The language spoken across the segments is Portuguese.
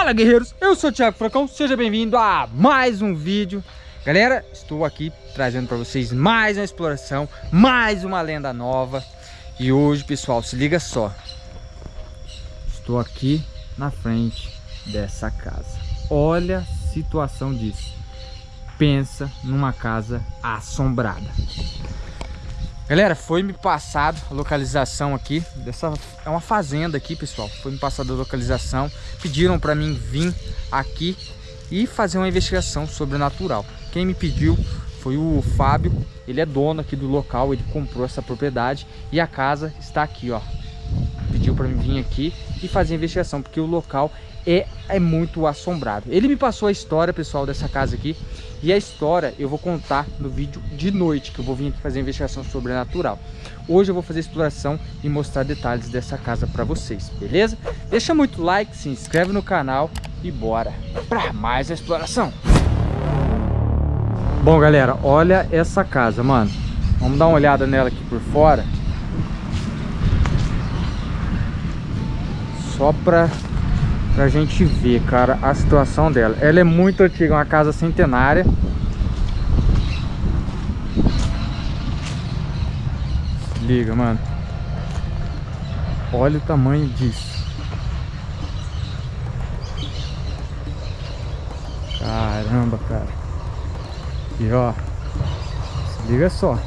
Fala guerreiros, eu sou o Thiago Fracão, seja bem-vindo a mais um vídeo. Galera, estou aqui trazendo para vocês mais uma exploração, mais uma lenda nova. E hoje pessoal, se liga só. Estou aqui na frente dessa casa. Olha a situação disso. Pensa numa casa assombrada Galera, foi me passado a localização aqui dessa é uma fazenda aqui, pessoal. Foi me passada a localização. Pediram para mim vir aqui e fazer uma investigação sobrenatural. Quem me pediu foi o Fábio. Ele é dono aqui do local, ele comprou essa propriedade e a casa está aqui, ó. Pediu para mim vir aqui e fazer a investigação, porque o local é, é muito assombrado. Ele me passou a história, pessoal, dessa casa aqui. E a história eu vou contar no vídeo de noite, que eu vou vir aqui fazer investigação sobrenatural. Hoje eu vou fazer exploração e mostrar detalhes dessa casa para vocês, beleza? Deixa muito like, se inscreve no canal e bora para mais a exploração. Bom, galera, olha essa casa, mano. Vamos dar uma olhada nela aqui por fora. Só para pra gente ver, cara, a situação dela. Ela é muito antiga, uma casa centenária. Se liga, mano. Olha o tamanho disso. Caramba, cara. E ó, se liga só.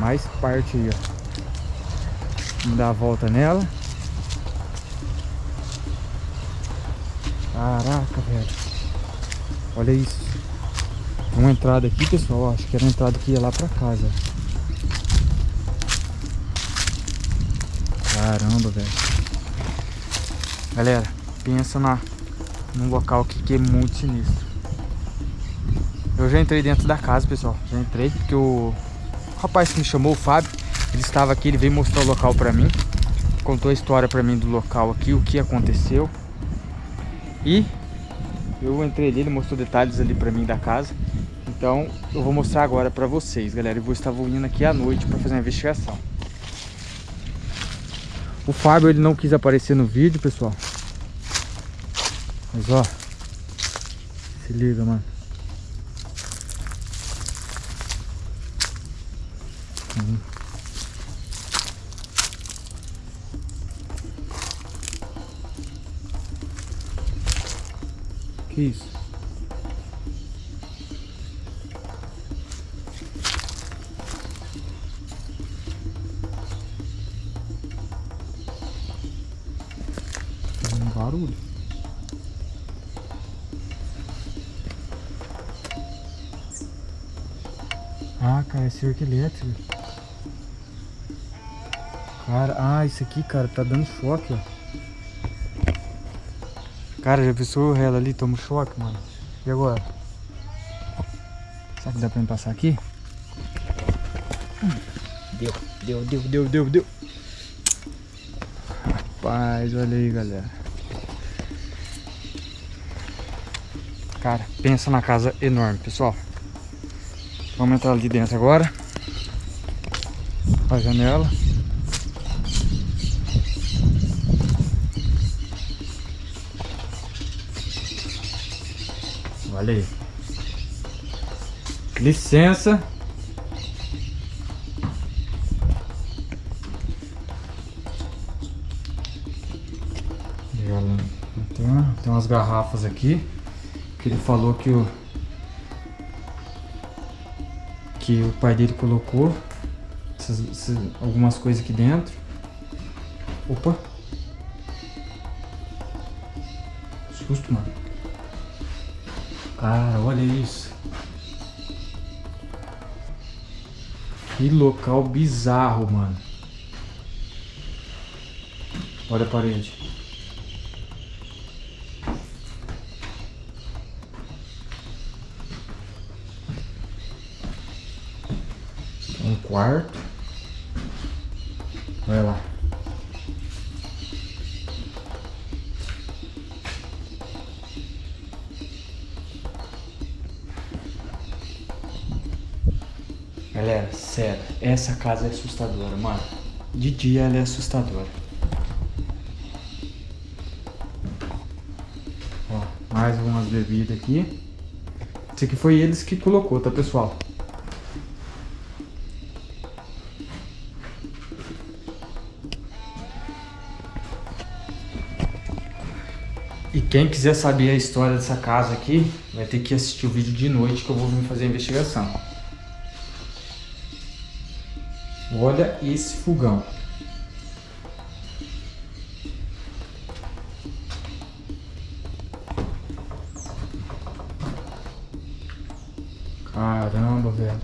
Mais parte aí, ó. Vamos dar a volta nela. Caraca, velho. Olha isso. Uma entrada aqui, pessoal. Acho que era a entrada que ia lá pra casa. Caramba, velho. Galera, pensa na, num local aqui que é muito sinistro. Eu já entrei dentro da casa, pessoal. Já entrei porque o rapaz que me chamou, o Fábio, ele estava aqui, ele veio mostrar o local pra mim. Contou a história pra mim do local aqui, o que aconteceu. E eu entrei ali, ele mostrou detalhes ali pra mim da casa. Então eu vou mostrar agora pra vocês, galera. Eu vou estar vindo aqui à noite pra fazer uma investigação. O Fábio, ele não quis aparecer no vídeo, pessoal. Mas ó, se liga, mano. Que isso? Fazendo barulho. Ah, cara, é cerca elétrica. Cara, ah, isso aqui, cara, tá dando choque, ó. Cara, já pensou ela ali? Toma um choque, mano. E agora? Será que dá pra me passar aqui? Deu, deu, deu, deu, deu, deu. Rapaz, olha aí, galera. Cara, pensa na casa enorme, pessoal. Vamos entrar ali dentro agora. A janela. Olha aí. Licença. Tem, tem umas garrafas aqui que ele falou que o que o pai dele colocou essas, essas, algumas coisas aqui dentro. Opa! Susto, mano. Cara, olha isso. Que local bizarro, mano. Olha a parede. Um quarto. Olha lá. Galera, sério, essa casa é assustadora, mano. De dia ela é assustadora. Mais umas bebidas aqui. Esse aqui foi eles que colocou, tá, pessoal? E quem quiser saber a história dessa casa aqui, vai ter que assistir o vídeo de noite que eu vou vir fazer a investigação. Olha esse fogão. Caramba, velho.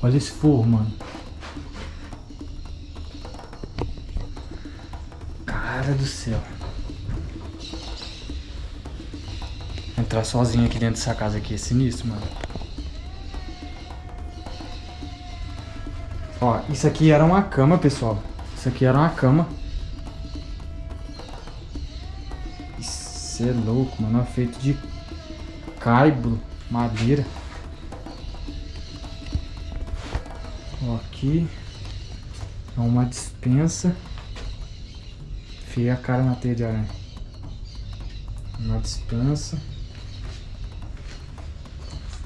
Olha esse forro, mano. Do céu. Entrar sozinho aqui dentro dessa casa aqui é sinistro, mano. Ó, isso aqui era uma cama, pessoal. Isso aqui era uma cama. Isso é louco, mano. É feito de caibro, madeira. Ó, aqui é uma dispensa. Fia a cara na teia de aranha. Uma dispensa.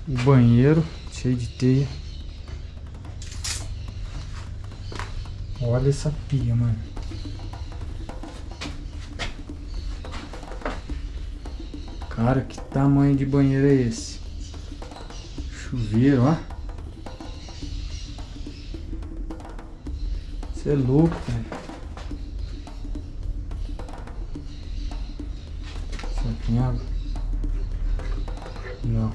O banheiro cheio de teia. Olha essa pia, mano. Cara, que tamanho de banheiro é esse? Chuveiro, ó. Você é louco, velho. Não.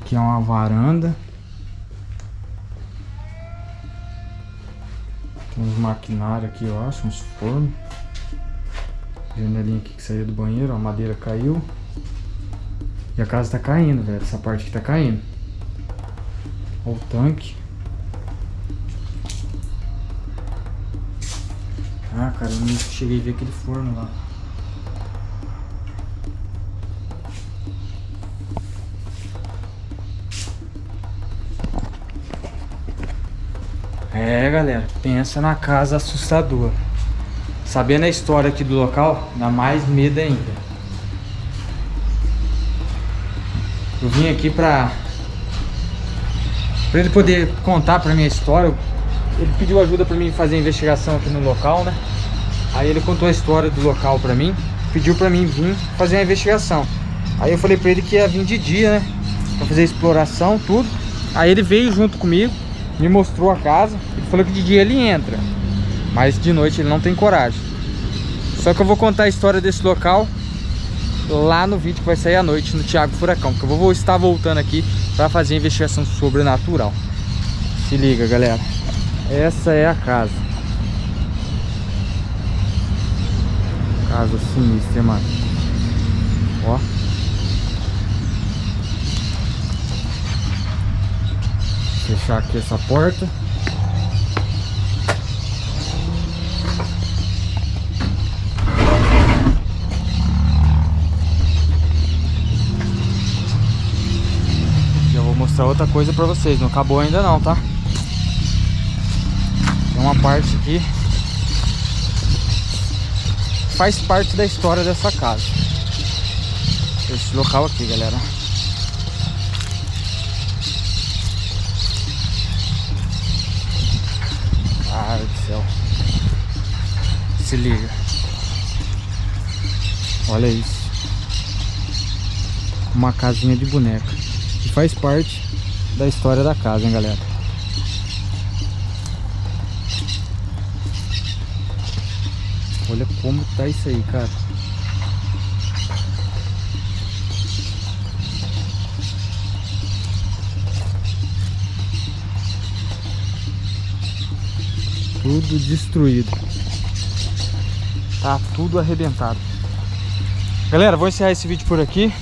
Aqui é uma varanda. Tem uns maquinários aqui, eu acho, uns fornos. Janelinha aqui que saiu do banheiro, a madeira caiu. E a casa tá caindo, velho. Essa parte aqui tá caindo. Olha o tanque. Ah, cara, eu não cheguei a ver aquele forno lá. É, galera, pensa na casa assustadora. Sabendo a história aqui do local, dá mais medo ainda. Eu vim aqui pra... Pra ele poder contar pra minha história. Ele pediu ajuda pra mim fazer a investigação aqui no local, né? Aí ele contou a história do local pra mim. Pediu pra mim vir fazer a investigação. Aí eu falei pra ele que ia vir de dia, né? Pra fazer a exploração, tudo. Aí ele veio junto comigo me mostrou a casa. Ele falou que de dia ele entra, mas de noite ele não tem coragem. Só que eu vou contar a história desse local lá no vídeo que vai sair à noite no Thiago Furacão, que eu vou estar voltando aqui para fazer investigação sobrenatural. Se liga, galera. Essa é a casa. Casa sinistra, mano. Ó. Fechar aqui essa porta. Já vou mostrar outra coisa pra vocês. Não acabou ainda não, tá? Tem uma parte aqui faz parte da história dessa casa. Esse local aqui, galera. Cara do céu. Se liga. Olha isso. Uma casinha de boneca. Que faz parte da história da casa, hein, galera. Olha como tá isso aí, cara. Tudo destruído. Tá tudo arrebentado. Galera, vou encerrar esse vídeo por aqui.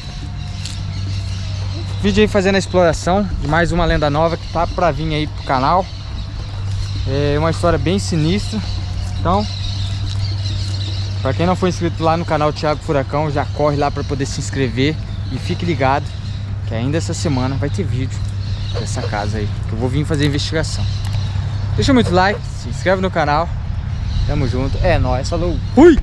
Vídeo aí fazendo a exploração de mais uma lenda nova que tá pra vir aí pro canal. É uma história bem sinistra. Então, pra quem não for inscrito lá no canal Thiago Furacão, já corre lá pra poder se inscrever. E fique ligado que ainda essa semana vai ter vídeo dessa casa aí. Que eu vou vir fazer investigação. Deixa muito like, se inscreve no canal. Tamo junto. É nóis, falou. Fui!